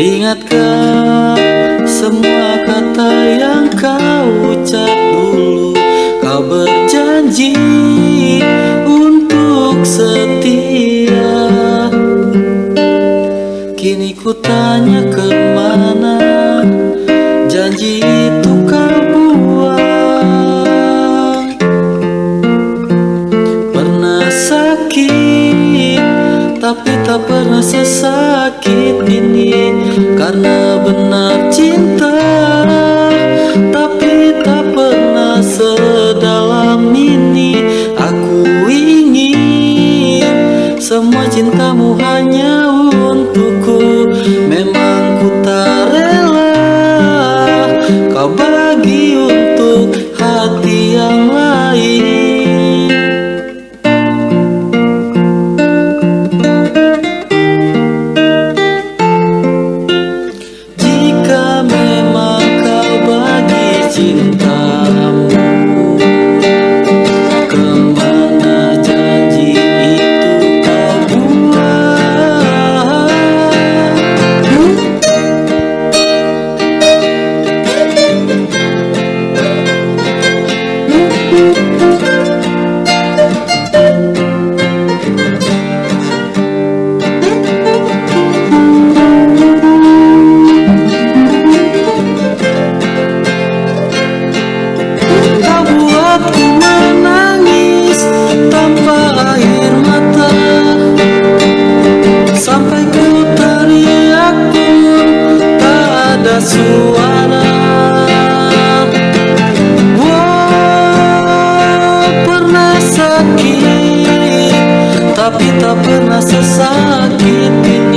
Ingatkan semua kata yang kau ucap dulu Kau berjanji untuk setia Kini ku tak. semua cintamu hanya untuk sakit Tapi tak pernah sesakit.